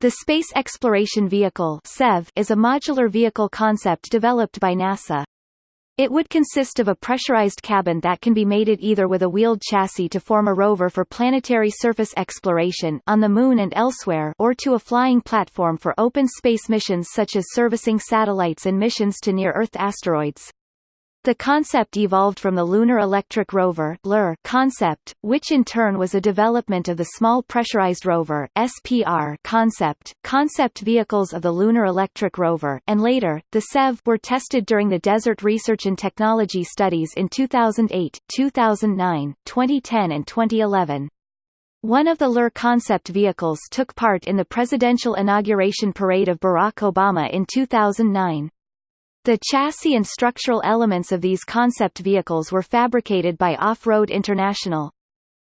The Space Exploration Vehicle (SEV) is a modular vehicle concept developed by NASA. It would consist of a pressurized cabin that can be mated either with a wheeled chassis to form a rover for planetary surface exploration on the Moon and elsewhere or to a flying platform for open space missions such as servicing satellites and missions to near-Earth asteroids. The concept evolved from the Lunar Electric Rover concept, which in turn was a development of the Small Pressurized Rover (SPR) concept. Concept vehicles of the Lunar Electric Rover and later, the SEV were tested during the Desert Research and Technology Studies in 2008, 2009, 2010 and 2011. One of the LER concept vehicles took part in the presidential inauguration parade of Barack Obama in 2009. The chassis and structural elements of these concept vehicles were fabricated by Off-Road International.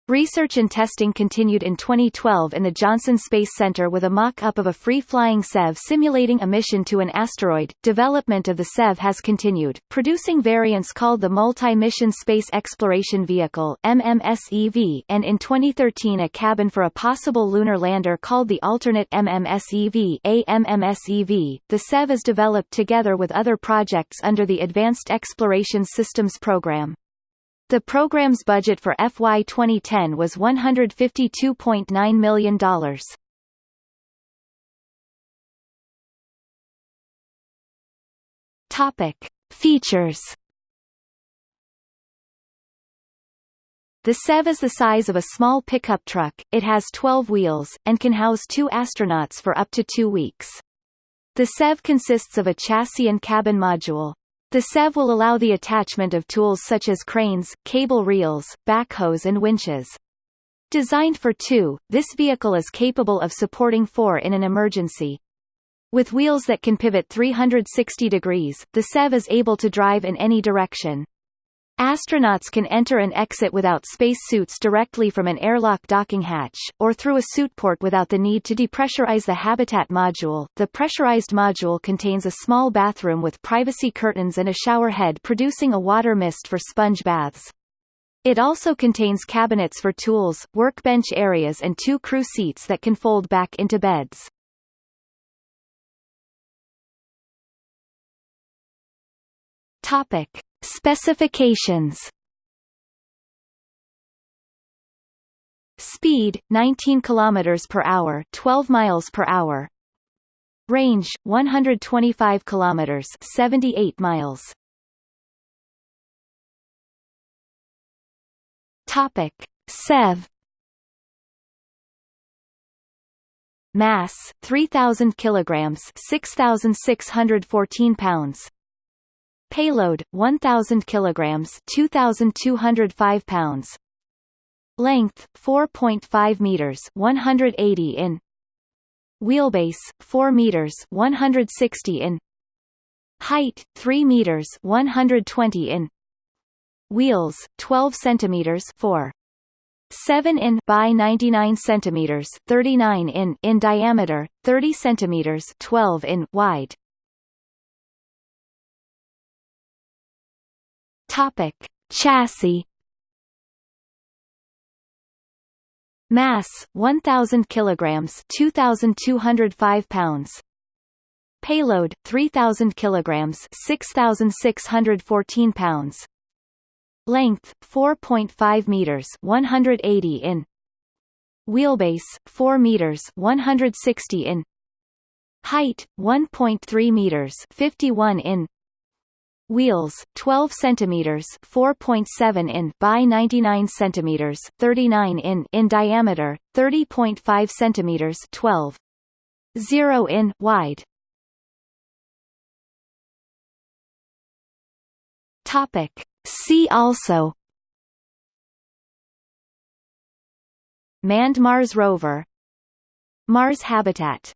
Research and testing continued in 2012 in the Johnson Space Center with a mock-up of a free-flying SEV simulating a mission to an asteroid. Development of the SEV has continued, producing variants called the Multi-Mission Space Exploration Vehicle MMSEV and in 2013 a cabin for a possible lunar lander called the Alternate MMSEV AMMSEV. The SEV is developed together with other projects under the Advanced Exploration Systems Program. The program's budget for FY 2010 was $152.9 million. Topic. Features The SEV is the size of a small pickup truck, it has 12 wheels, and can house two astronauts for up to two weeks. The SEV consists of a chassis and cabin module. The SEV will allow the attachment of tools such as cranes, cable reels, backhoes and winches. Designed for two, this vehicle is capable of supporting four in an emergency. With wheels that can pivot 360 degrees, the SEV is able to drive in any direction. Astronauts can enter and exit without space suits directly from an airlock docking hatch, or through a suit port without the need to depressurize the habitat module. The pressurized module contains a small bathroom with privacy curtains and a shower head producing a water mist for sponge baths. It also contains cabinets for tools, workbench areas and two crew seats that can fold back into beds. Topic. Specifications Speed 19 km per hour, 12 miles per hour. Range 125 km, 78 miles. Topic: SEV Mass 3000 kilograms, 6614 pounds. Payload 1000 kilograms, 2205 pounds. Length 4.5 meters, 180 in. Wheelbase 4 meters, 160 in. Height 3 meters, 120 in. Wheels 12 centimeters, 4 7 in by 99 centimeters 39 in in diameter 30 centimeters 12 in wide Topic: Chassis. Mass 1000 kilograms, 2205 pounds. Payload 3000 kilograms, 6614 pounds. Length 4.5 meters, 180 in. Wheelbase 4 meters, 160 in. Height 1.3 meters, 51 in wheels 12 centimeters 4.7 in by 99 centimeters 39 in in diameter 30.5 centimeters 12 0 in wide. Topic. See also. Manned mars rover. Mars habitat